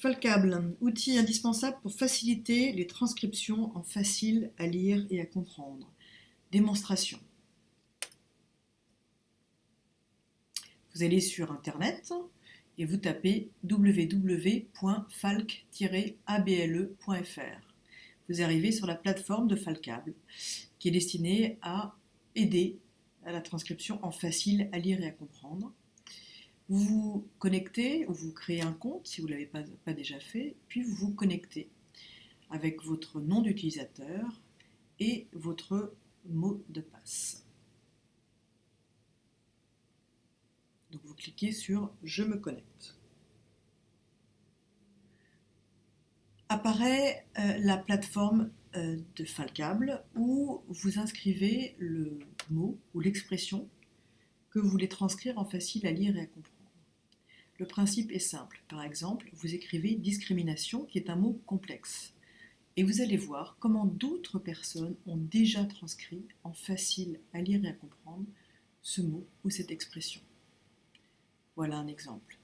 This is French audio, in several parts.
Falcable, outil indispensable pour faciliter les transcriptions en facile à lire et à comprendre. Démonstration. Vous allez sur Internet et vous tapez www.falc-able.fr. Vous arrivez sur la plateforme de Falcable qui est destinée à aider à la transcription en facile à lire et à comprendre. Vous vous connectez ou vous créez un compte si vous ne l'avez pas, déjà fait, puis vous vous connectez avec votre nom d'utilisateur et votre mot de passe. Donc vous cliquez sur « Je me connecte ». Apparaît euh, la plateforme euh, de Falcable où vous inscrivez le mot ou l'expression que vous voulez transcrire en facile à lire et à comprendre. Le principe est simple. Par exemple, vous écrivez « discrimination » qui est un mot complexe. Et vous allez voir comment d'autres personnes ont déjà transcrit en facile à lire et à comprendre ce mot ou cette expression. Voilà un exemple.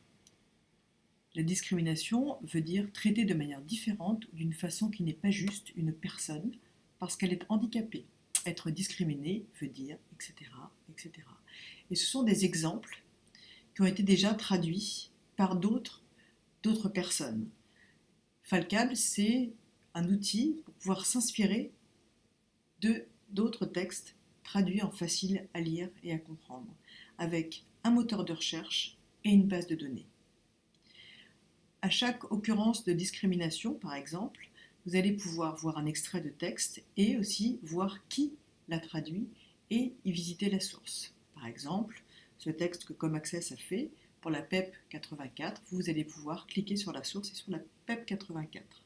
La discrimination veut dire traiter de manière différente ou d'une façon qui n'est pas juste une personne parce qu'elle est handicapée. Être discriminé veut dire, etc., etc. Et ce sont des exemples qui ont été déjà traduits par d'autres personnes. Falcable, c'est un outil pour pouvoir s'inspirer de d'autres textes traduits en facile à lire et à comprendre, avec un moteur de recherche et une base de données. À chaque occurrence de discrimination, par exemple, vous allez pouvoir voir un extrait de texte et aussi voir qui l'a traduit et y visiter la source. Par exemple, ce texte que ComAccess a fait pour la PEP 84, vous allez pouvoir cliquer sur la source et sur la PEP 84.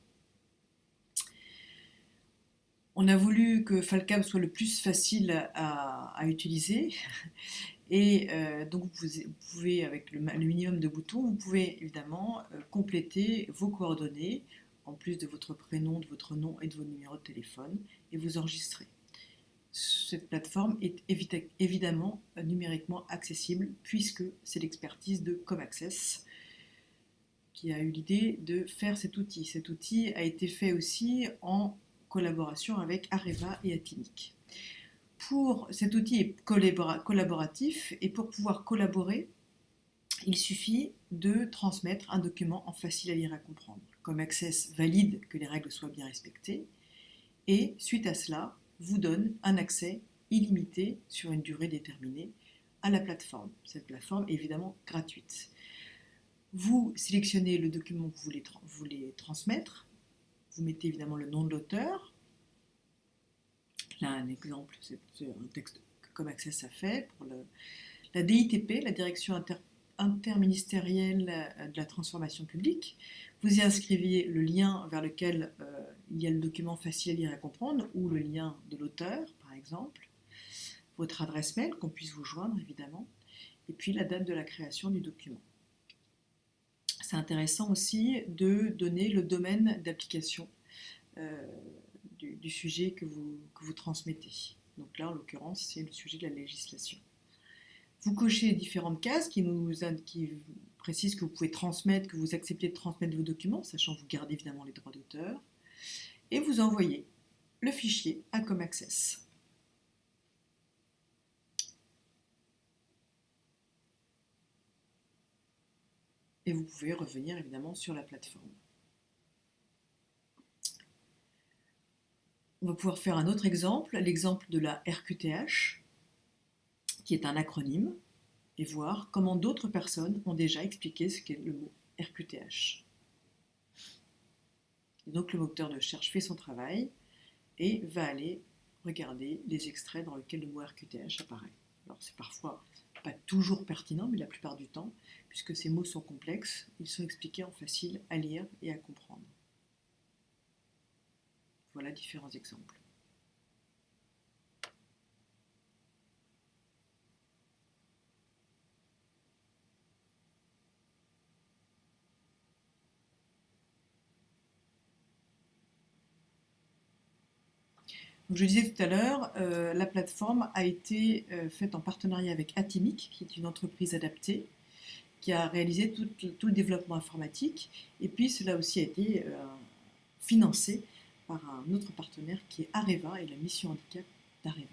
On a voulu que Falcab soit le plus facile à, à utiliser et euh, donc vous pouvez, avec le, minimum de boutons, vous pouvez évidemment euh, compléter vos coordonnées, en plus de votre prénom, de votre nom et de vos numéros de téléphone, et vous enregistrer. Cette plateforme est évidemment euh, numériquement accessible, puisque c'est l'expertise de ComAccess qui a eu l'idée de faire cet outil. Cet outil a été fait aussi en collaboration avec Areva et Atinic pour cet outil est collaboratif et pour pouvoir collaborer, il suffit de transmettre un document en facile à lire et à comprendre. Comme Access valide que les règles soient bien respectées et suite à cela vous donne un accès illimité sur une durée déterminée à la plateforme. Cette plateforme est évidemment gratuite. Vous sélectionnez le document que vous voulez, transmettre, vous mettez évidemment le nom de l'auteur, Là, un exemple, c'est un texte que ComAccess a fait pour la DITP, la Direction interministérielle euh, de la transformation publique. Vous y inscriviez le lien vers lequel euh, il y a le document facile à lire et à comprendre, ou le lien de l'auteur, par exemple, votre adresse mail, qu'on puisse vous joindre, évidemment, et puis la date de la création du document. C'est intéressant aussi de donner le domaine d'application euh, du, sujet que vous, transmettez. Donc là, en l'occurrence, c'est le sujet de la législation. Vous cochez différentes cases qui, qui précisent que vous pouvez transmettre, que vous acceptez de transmettre vos documents, sachant que vous gardez évidemment les droits d'auteur, et vous envoyez le fichier à ComAccess. Et vous pouvez revenir évidemment sur la plateforme. On va pouvoir faire un autre exemple, l'exemple de la RQTH, qui est un acronyme, et voir comment d'autres personnes ont déjà expliqué ce qu'est le mot RQTH. Donc le moteur de recherche fait son travail et va aller regarder les extraits dans lesquels le mot RQTH apparaît. Alors c'est parfois pas toujours pertinent, mais la plupart du temps, puisque ces mots sont complexes, ils sont expliqués en facile à lire et à comprendre. Voilà différents exemples. Je disais tout à l'heure, euh, la plateforme a été euh, faite en partenariat avec Atimic, qui est une entreprise adaptée, qui a réalisé tout, tout, le développement informatique. Et puis cela aussi a été euh, financé par un autre partenaire qui est Areva et la mission handicap d'Areva.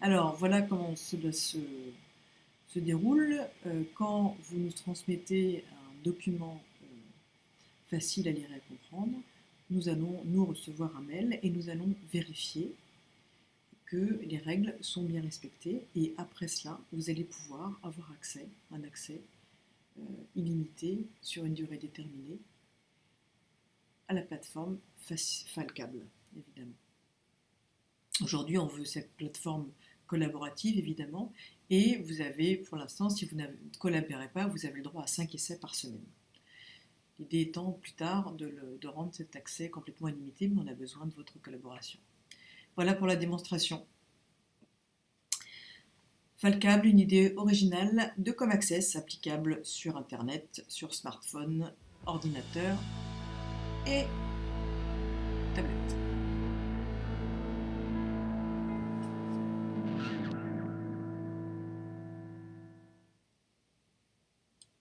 Alors voilà comment cela se, se déroule. Euh, quand vous nous transmettez un document euh, facile à lire et à comprendre, nous allons nous recevoir un mail et nous allons vérifier que les règles sont bien respectées et après cela, vous allez pouvoir avoir accès, un accès euh, illimité sur une durée déterminée à la plateforme Falcable, évidemment. Aujourd'hui, on veut cette plateforme collaborative, évidemment, et vous avez, pour l'instant, si vous ne collaborez pas, vous avez le droit à 5 essais par semaine. L'idée étant plus tard de, rendre cet accès complètement illimité, mais on a besoin de votre collaboration. Voilà pour la démonstration. Falcable, une idée originale de ComAccess applicable sur Internet, sur smartphone, ordinateur et tablette.